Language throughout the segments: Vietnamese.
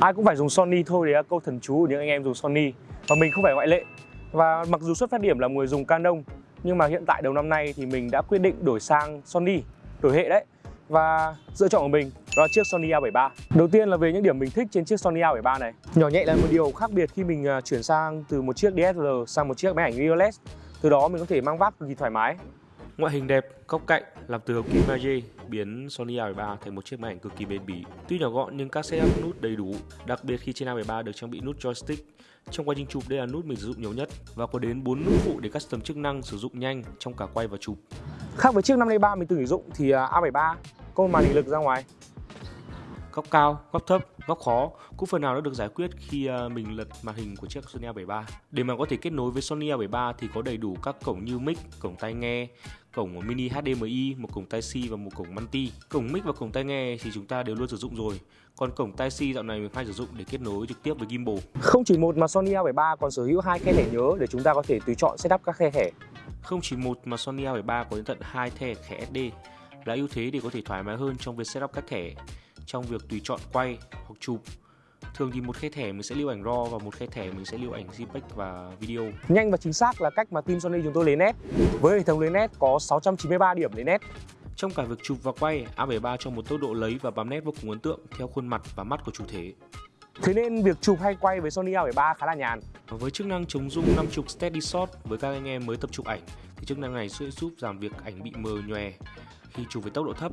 Ai cũng phải dùng Sony thôi đấy là câu thần chú của những anh em dùng Sony. Và mình không phải ngoại lệ. Và mặc dù xuất phát điểm là người dùng Canon, Nhưng mà hiện tại đầu năm nay thì mình đã quyết định đổi sang Sony, Đổi hệ đấy. Và lựa chọn của mình đó là chiếc Sony A73 Đầu tiên là về những điểm mình thích trên chiếc Sony A73 này. Nhỏ nhẹ là một điều khác biệt khi mình à, chuyển sang từ một chiếc DSLR sang một chiếc máy ảnh mirrorless Từ đó mình có thể mang vác cực kỳ thoải mái. Ngoại hình đẹp, góc cạnh làm từ hợp kim magie biến Sony A73 thành một chiếc máy ảnh cực kỳ bền bỉ. Tuy nhỏ gọn nhưng các setup nút đầy đủ, đặc biệt khi trên A73 được trang bị nút joystick. Trong quá trình chụp đây là nút mình sử dụng nhiều nhất và có đến 4 nút phụ để custom chức năng sử dụng nhanh trong cả quay và chụp. Khác với chiếc 53 mình từng sử dụng thì à, A73 có một màn hình lực ra ngoài Góc cao, góc thấp, góc khó cũng phần nào đã được giải quyết khi à, mình lật màn hình của chiếc Sony A73. Để mà có thể kết nối với Sony A73 thì có đầy đủ các cổng như mic, cổng tai nghe, cổng mini HDMI, một cổng tai C và một cổng multi. Cổng mic và cổng tai nghe thì chúng ta đều luôn sử dụng rồi. Còn cổng tai C dạo này mình hay sử dụng để kết nối trực tiếp với gimbal. Không chỉ một mà Sony A73 còn sở hữu hai khe thẻ nhớ để chúng ta có thể tùy chọn setup các khe thẻ. Không chỉ một mà Sony A73 có đến tận hai thẻ thẻ SD là ưu thế để có thể thoải mái hơn trong việc setup các thẻ trong việc tùy chọn quay hoặc chụp thường thì một khe thẻ mình sẽ lưu ảnh RAW và một khe thẻ mình sẽ lưu ảnh JPEG và video. Nhanh và chính xác là cách mà team Sony chúng tôi lấy nét. Với hệ thống lấy nét có 693 điểm lấy nét. Trong cả việc chụp và quay, A73 cho một tốc độ lấy và bám nét vô cùng ấn tượng theo khuôn mặt và mắt của chủ thể. Thế nên việc chụp hay quay với Sony A73 khá là nhàn. Với chức năng chống rung 5 trục Steady Shot với các anh em mới tập chụp ảnh thì chức năng này sẽ giúp giảm việc ảnh bị mờ nhòe khi chụp với tốc độ thấp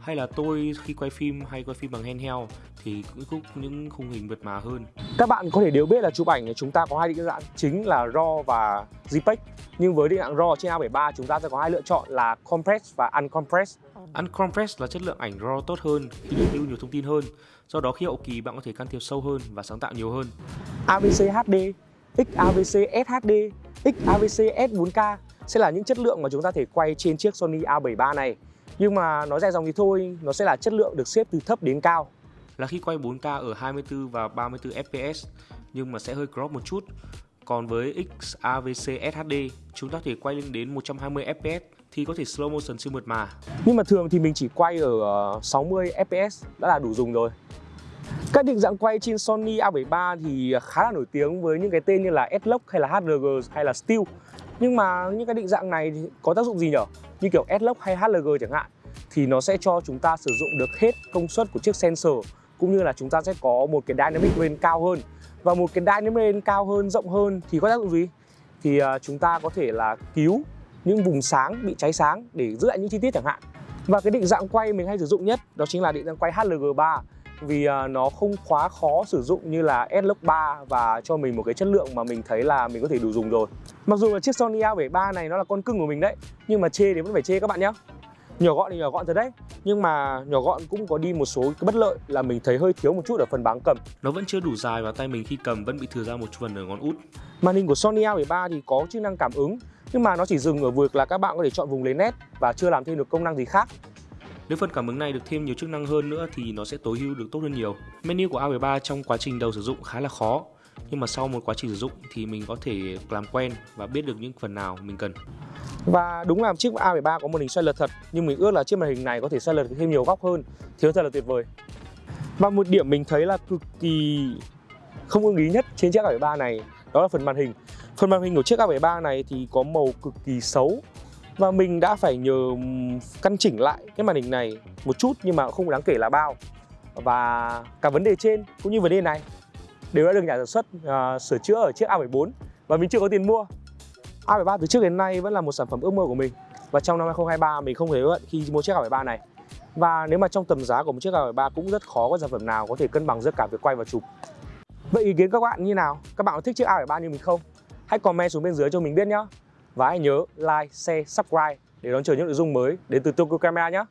hay là tôi khi quay phim hay quay phim bằng handheld thì cũng khúc những khung hình mượt mà hơn. Các bạn có thể đều biết là chụp ảnh chúng ta có hai định dạng chính là RAW và JPEG. Nhưng với định dạng RAW trên A73 chúng ta sẽ có hai lựa chọn là Compress và Uncompress. Uncompressed là chất lượng ảnh RAW tốt hơn khi được lưu nhiều thông tin hơn. Do đó khi hậu kỳ bạn có thể can thiệp sâu hơn và sáng tạo nhiều hơn. AVC HD, XAVC SHD, XAVC S4K sẽ là những chất lượng mà chúng ta thể quay trên chiếc Sony A73 này. Nhưng mà nói dài dòng thì thôi, nó sẽ là chất lượng được xếp từ thấp đến cao. Là khi quay 4K ở 24 và 34 fps nhưng mà sẽ hơi crop một chút. Còn với XAVC SHD, chúng ta thể quay lên đến 120 fps thì có thể slow motion siêu mượt mà. Nhưng mà thường thì mình chỉ quay ở 60 ờ, fps đã là đủ dùng rồi. Các định dạng quay trên Sony A73 thì khá là nổi tiếng với những cái tên như là S-Log hay là HRG hay là Still nhưng mà những cái định dạng này thì có tác dụng gì nhỉ? Như kiểu S-Log hay HLG chẳng hạn, thì nó sẽ cho chúng ta sử dụng được hết công suất của chiếc sensor, cũng như là chúng ta sẽ có một cái dynamic range cao hơn và một cái dynamic range cao hơn, rộng hơn thì có tác dụng gì? Thì à, chúng ta có thể là cứu những vùng sáng bị cháy sáng để giữ lại những chi tiết chẳng hạn và cái định dạng quay mình hay sử dụng nhất đó chính là định dạng quay HLG3 vì uh, nó không quá khó sử dụng như là S-Log 3 và cho mình một cái chất lượng mà mình thấy là mình có thể đủ dùng rồi. Mặc dù là chiếc Sony A73 này nó là con cưng của mình đấy Nhưng mà chê thì vẫn phải chê các bạn nhé Nhỏ gọn thì nhỏ gọn thật đấy Nhưng mà nhỏ gọn cũng có đi một số cái bất lợi là mình thấy hơi thiếu một chút ở phần báng cầm. Nó vẫn chưa đủ dài và tay mình khi cầm vẫn bị thừa ra một phần ở ngón út. Màn hình của Sony A73 thì có chức năng cảm ứng Nhưng mà nó chỉ dừng ở việc là các bạn có thể chọn vùng lấy nét Và chưa làm thêm được công năng gì khác nếu phần cảm ứng này được thêm nhiều chức năng hơn nữa thì nó sẽ tối ưu được tốt hơn nhiều. Menu của A13 trong quá trình đầu sử dụng khá là khó, nhưng mà sau một quá trình sử dụng thì mình có thể làm quen và biết được những phần nào mình cần. Và đúng là chiếc A13 có màn hình xoay lật thật, nhưng mình ước là chiếc màn hình này có thể xoay lật thêm nhiều góc hơn, thì thật là tuyệt vời. Và một điểm mình thấy là cực kỳ không ưng ý nhất trên chiếc A73 này đó là phần màn hình. Phần màn hình của chiếc A73 này thì có màu cực kỳ xấu và mình đã phải nhờ căn chỉnh lại cái màn hình này một chút nhưng mà không đáng kể là bao. Và cả vấn đề trên cũng như vấn đề này đều đã được nhà sản xuất uh, sửa chữa ở chiếc A74 và mình chưa có tiền mua. A73 từ trước đến nay vẫn là một sản phẩm ước mơ của mình. Và trong năm 2023 mình không hề hận khi mua chiếc A73 này. Và nếu mà trong tầm giá của một chiếc A73 cũng rất khó có sản phẩm nào có thể cân bằng giữa cả việc quay và chụp. Vậy ý kiến các bạn như nào? Các bạn có thích chiếc A73 như mình không? Hãy comment xuống bên dưới cho mình biết nhé và hãy nhớ like, share, subscribe để đón chờ những nội dung mới đến từ Tokyo Camera nhé.